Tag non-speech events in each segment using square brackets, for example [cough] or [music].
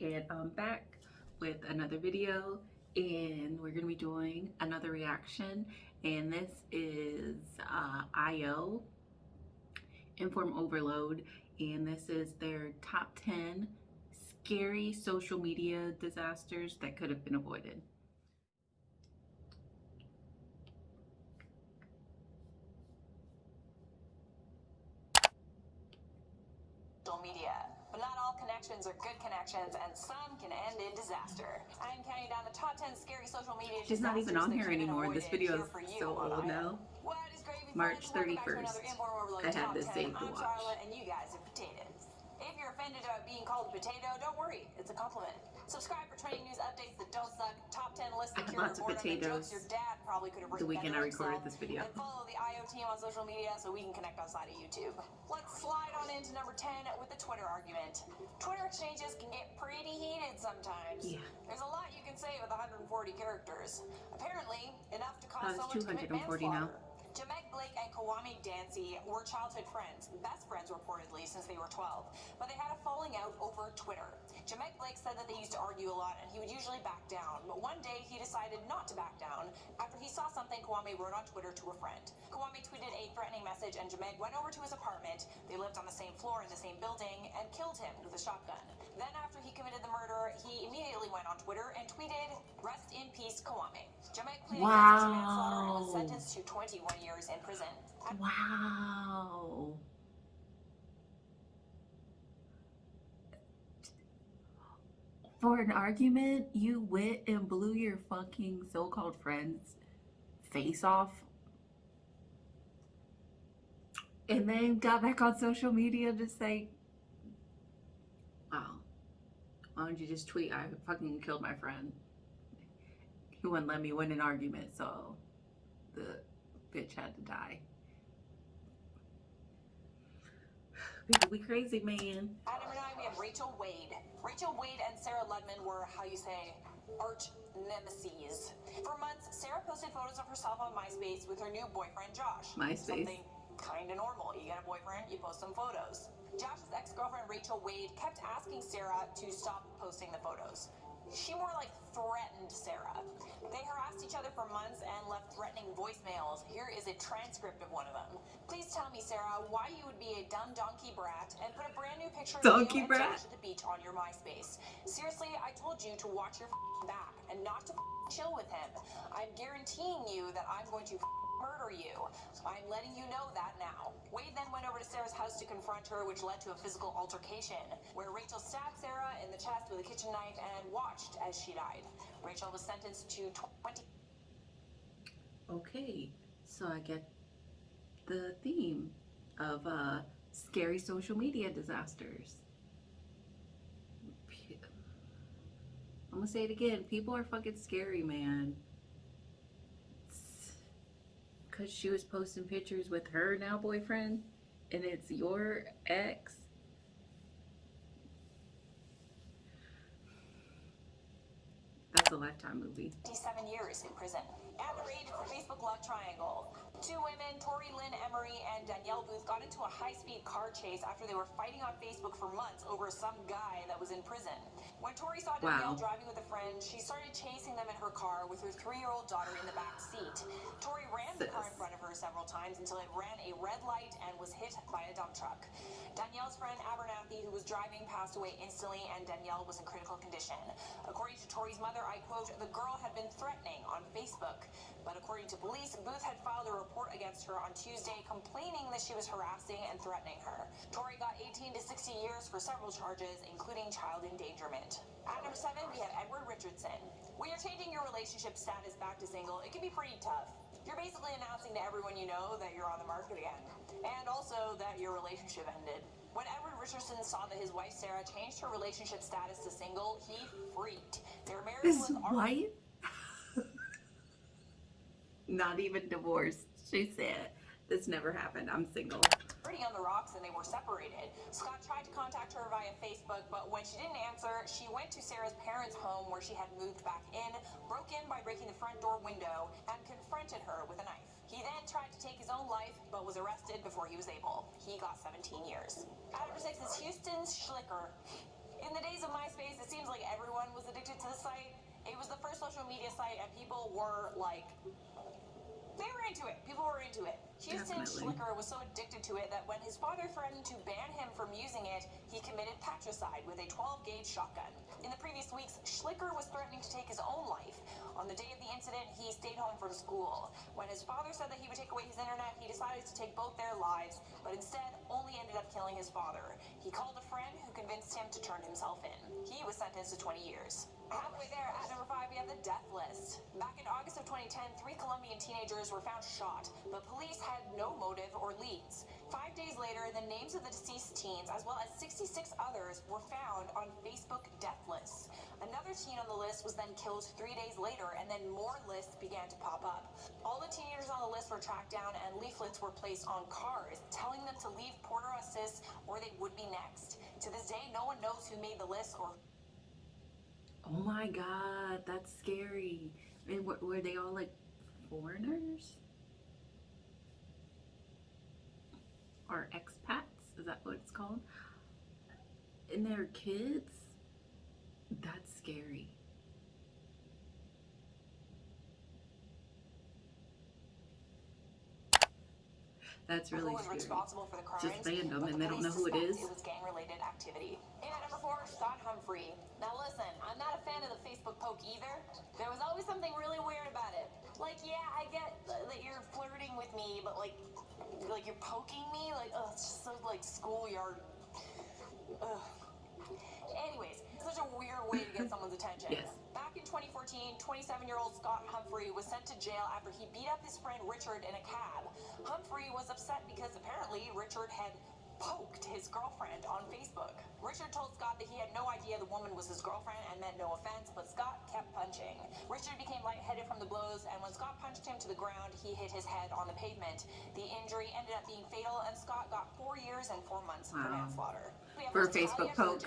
and I'm back with another video and we're to be doing another reaction and this is uh, IO Inform Overload and this is their top 10 scary social media disasters that could have been avoided. social media. But not all connections are good connections, and some can end in disaster. I'm counting down the top 10 scary social media She's not even on here could have been anymore. This video is you so old now. What is gravy, March friends? Welcome back to 31st. another Inform Overload I had this 10. saved to watch. Charlotte, and you guys are potatoes. If you're offended about being called a potato, don't worry. It's a compliment. Subscribe for trending news updates that don't suck. Top 10 lists I that [laughs] cure lots of potatoes jokes your dad probably could have the weekend I recorded this video. And follow the IO team on social media so we can connect outside of YouTube. Let's slide on into number 10 with the Twitter argument. Twitter exchanges can get pretty heated sometimes. Yeah. There's a lot you can say with 140 characters. Apparently, enough to cause oh, it's someone to commit 240 now. Blake and Kawami Dancy were childhood friends, best friends reportedly since they were 12, but they had a falling out over Twitter. Jamek Blake said that they used to argue a lot and he would usually back down, but one day he decided not to back down after he saw something Kawami wrote on Twitter to a friend. Kawami tweeted a threatening message and Jamek went over to his apartment, they lived on the same floor in the same building, and killed him with a shotgun. Then after he committed the murder, he immediately went on Twitter and tweeted, Rest in peace, Kawami. Jamek pleaded to manslaughter and was sentenced to 21 years in. Wow. For an argument, you went and blew your fucking so-called friend's face off. And then got back on social media to say, wow, why don't you just tweet, I fucking killed my friend. He wouldn't let me win an argument, so the bitch had to die. People be crazy, man. At number nine, we have Rachel Wade. Rachel Wade and Sarah Ludemann were, how you say, arch nemesis. For months, Sarah posted photos of herself on MySpace with her new boyfriend, Josh. MySpace. Something kind of normal. You get a boyfriend, you post some photos. Josh's ex-girlfriend, Rachel Wade, kept asking Sarah to stop posting the photos. She more like threatened Sarah. They harassed each other for months and left threatening voicemails. Here is a transcript of one of them. Please tell me, Sarah, why you would be a dumb donkey brat and put a brand new picture of you brat? At the beach on your MySpace. Seriously, I told you to watch your f***ing back and not to chill with him. I'm guaranteeing you that I'm going to murder you. I'm letting you know that now. Wade then went over to Sarah's house to confront her, which led to a physical altercation, where Rachel stabbed Sarah in the chest with a kitchen knife and watched as she died. Rachel was sentenced to 20 Okay, so I get the theme of uh, scary social media disasters. I'm gonna say it again. People are fucking scary, man. Cause she was posting pictures with her now boyfriend, and it's your ex. That's a lifetime movie. 57 years in prison. At the rate for Facebook Love Triangle. Two women, Tori Lynn Emery and Danielle Booth, got into a high-speed car chase after they were fighting on Facebook for months over some guy that was in prison. When Tori saw Danielle Wow. driving with a friend, she started chasing them in her car with her three-year-old daughter in the back seat. Tori ran the car in front of her several times until it ran a red light and was hit by a dump truck. Danielle's friend Abernathy, who was driving, passed away instantly, and Danielle was in critical condition. According to Tori's mother, I quote, the girl had been threatening on Facebook. But according to police, Booth had filed a report against her on Tuesday complaining that she was harassing and threatening her. Tori got 18 to 60 years for several charges, including child endangerment. At number seven, we have Edward Richardson. When you're changing your relationship status back to single, it can be pretty tough. You're basically announcing to everyone you know that you're on the market again, and also that your relationship ended. When Edward Richardson saw that his wife Sarah changed her relationship status to single, he freaked. Their marriage His was already wife? [laughs] Not even divorced. She said, this never happened. I'm single. already on the rocks and they were separated. Scott tried to contact her via Facebook, but when she didn't answer, she went to Sarah's parents' home where she had moved back in, broke in by breaking the front door window, and confronted her with a knife. He then tried to take his own life, but was arrested before he was able. He got 17 years. At number six is Houston Schlicker. In the days of MySpace, it seems like everyone was addicted to the site. It was the first social media site, and people were like, they were into it. People were. Houston Definitely. Schlicker was so addicted to it that when his father threatened to ban him from using it, he committed patricide with a 12 gauge shotgun. In the previous weeks, Schlicker was threatening to take his own life. On the day of the incident, he stayed home from school. When his father said that he would take away his internet, he decided to take both their lives, but instead only ended up killing his father. He called a friend who convinced him to turn himself in. He was sentenced to 20 years. Halfway there, at number five, we have the death list. Back in August of 2010, three Colombian teenagers were found shot, but police had no motive or leads. Five days later, the names of the deceased teens, as well as 66 others, were found on Facebook death lists. Another teen on the list was then killed three days later, and then more lists began to pop up. All the teenagers on the list were tracked down, and leaflets were placed on cars, telling them to leave Puerto Asís or they would be next. To this day, no one knows who made the list or Oh my god, that's scary. And were they all like foreigners? Or expats? Is that what it's called? And they're kids? That's scary. That's really who was scary. responsible for the crimes. Just random and they don't know who it is. It was gang-related activity. In at number four, Scott Humphrey. Now listen, I'm not a fan of the Facebook poke either. There was always something really weird about it. Like, yeah, I get that you're flirting with me, but like, like you're poking me. Like, oh, it's just so like schoolyard. Ugh. Anyways, such a weird way to get [laughs] someone's attention. Yes. Back in 2014, 27-year-old Scott Humphrey was sent to jail after he beat up his friend Richard in a cab. Humphrey was upset because apparently Richard had poked his girlfriend on Facebook. Richard told Scott that he had no idea the woman was his girlfriend and meant no offense, but Scott kept punching. Richard became lightheaded from the blows, and when Scott punched him to the ground, he hit his head on the pavement. The injury ended up being fatal, and Scott got four years and four months for manslaughter. For a Facebook poke.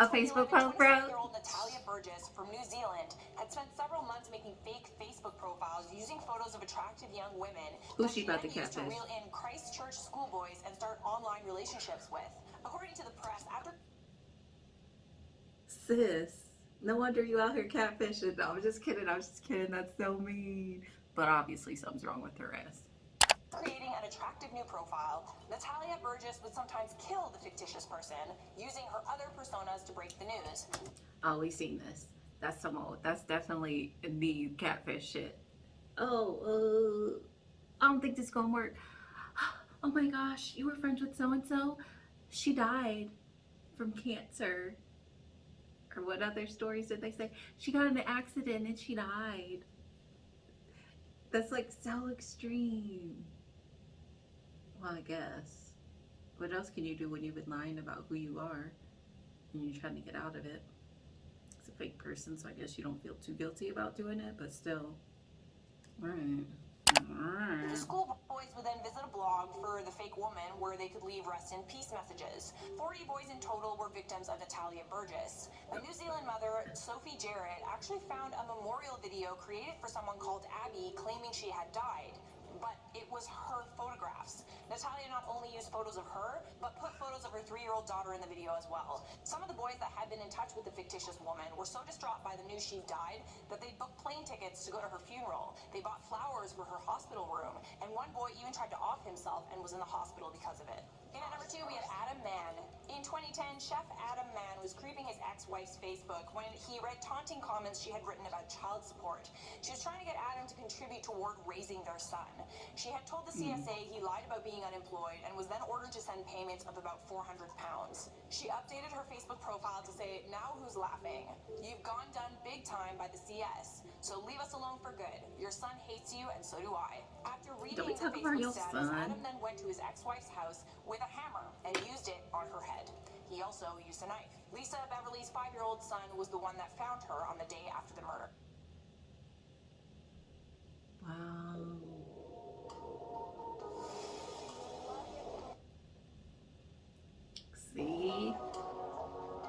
A Facebook 2011, poke, bro. 27-year-old Natalia Burgess from New Zealand had spent several months making fake Facebook profiles using photos of attractive young women that she about to used to reel in Christchurch schoolboys and start online relationships with. According to the press, after Sis, no wonder you out here catfishing. No, I'm just kidding. I'm just kidding. That's so mean. But obviously, something's wrong with her ass. Creating an attractive new profile, Natalia Burgess would sometimes kill the fictitious person using her other personas to break the news. Oh, we seen this. That's some old. That's definitely the catfish shit. Oh, uh, I don't think this is gonna work. [gasps] Oh my gosh, you were friends with so and so. She died from cancer. Or what other stories did they say? She got in an accident and she died. That's like so extreme. Well, I guess. What else can you do when you've been lying about who you are and you're trying to get out of it? It's a fake person, so I guess you don't feel too guilty about doing it, but still. Alright. The Alright. schoolboys would then visit a blog for the fake woman where they could leave rest in peace messages. 40 boys in total were victims of Natalia Burgess. A New Zealand mother, Sophie Jarrett, actually found a memorial video created for someone called Abby claiming she had died. But it was her photographs. Natalia not only used photos of her, but put photos of her three year old daughter in the video as well. Some of the boys that had been in touch with the fictitious woman were so distraught by the news she died that they booked plane tickets to go to her funeral. They bought flowers for her hospital room, and one boy even tried to off himself and was in the hospital because of it. In at number two, we have Adam Mann. In 2010, Chef Adam Mann was creeping his ex-wife's Facebook when he read taunting comments she had written about child support. She was trying to get Adam to contribute toward raising their son. She had told the hmm. CSA he lied about being unemployed and was then ordered to send payments of about 400 pounds. She updated her Facebook profile to say, now who's laughing? You've gone done big time by the CS, so leave us alone for good. Your son hates you and so do I. After reading the talk about your Facebook status, son? Adam then went to his ex-wife's house with a hammer and used it on her head. He also used a knife. Lisa Beverly's five-year-old son was the one that found her on the day after the murder. Wow. See?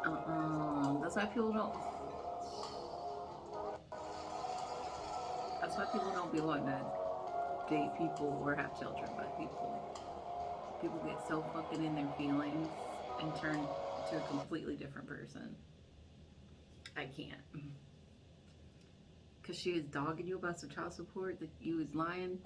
Uh-uh. That's why people don't. That's why people don't be wanting to date people or have children by people. People get so fucking in their feelings and turn to a completely different person. I can't. Cause she was dogging you about some child support that you was lying.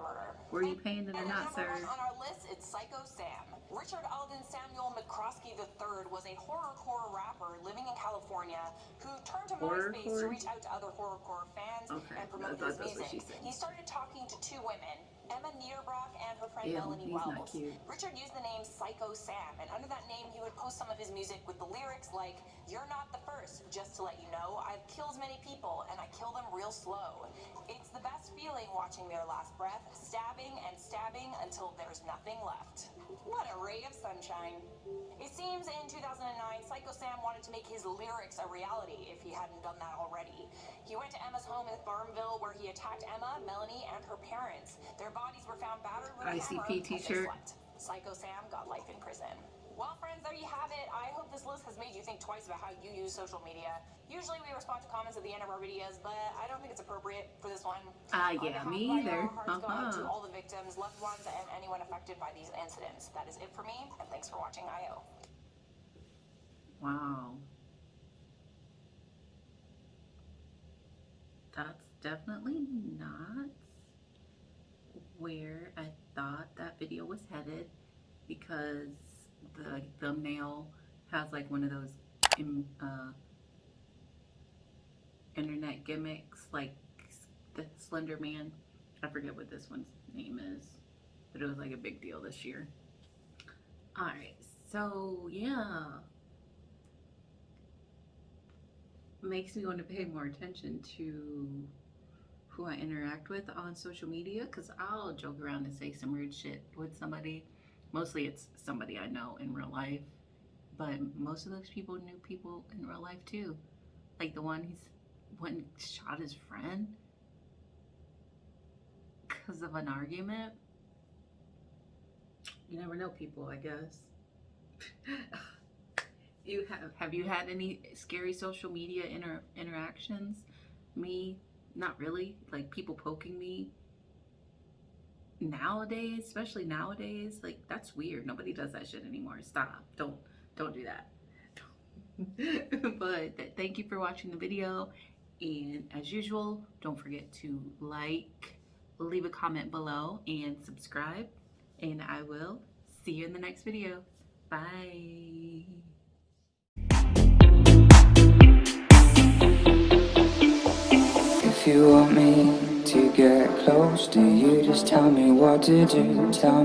Were you paying it or not, sir? on our list, it's Psycho Sam. Richard Alden Samuel McCroskey III was a horrorcore rapper living in California who turned to MySpace Horrorcore? to reach out to other horrorcore fans Okay, and promote his music. He started talking to two women, Emma Niederbrock and her friend Ew, Melanie Wells. Richard used the name Psycho Sam, and under that name, he would post some of his music with the lyrics like, You're not the first, just to let you know, I've killed many people, and I kill them real slow. It's the best feeling watching their last breath, stabbing and stabbing until there's nothing left. What a ray of sunshine. It seems in 2009, Psycho Sam wanted to make his lyrics a reality if he hadn't done that already. He went to Emma's home in Farmville where he attacked Emma, Melanie, and her parents. ICP hammer as they t-shirt. Psycho Sam got life in prison. Well, friends, there you have it. I hope this list has made you think twice about how you use social media. Usually we respond to comments at the end of our videos, but I don't think it's appropriate for this one. Ah, On yeah, me either. Go out to Uh-huh. all the victims, loved ones, and anyone affected by these incidents. That is it for me, and thanks for watching IO. Wow. That's definitely not where I thought that video was headed because the thumbnail has like one of those uh, internet gimmicks like the Slender Man. I forget what this one's name is, but it was like a big deal this year. Alright, so yeah. makes me want to pay more attention to who I interact with on social media because I'll joke around and say some rude shit with somebody. Mostly it's somebody I know in real life, but most of those people knew people in real life too. Like the one he's and shot his friend because of an argument. You never know people, I guess. [laughs] you have have you had any scary social media inter- interactions me not really like people poking me nowadays especially nowadays like that's weird. Nobody does that shit anymore. Stop. Don't don't do that. [laughs] But th- thank you for watching the video. And as usual don't forget to like leave a comment below and subscribe. And i will see you in the next video. Bye You want me to get close to you, just tell me what to do. Tell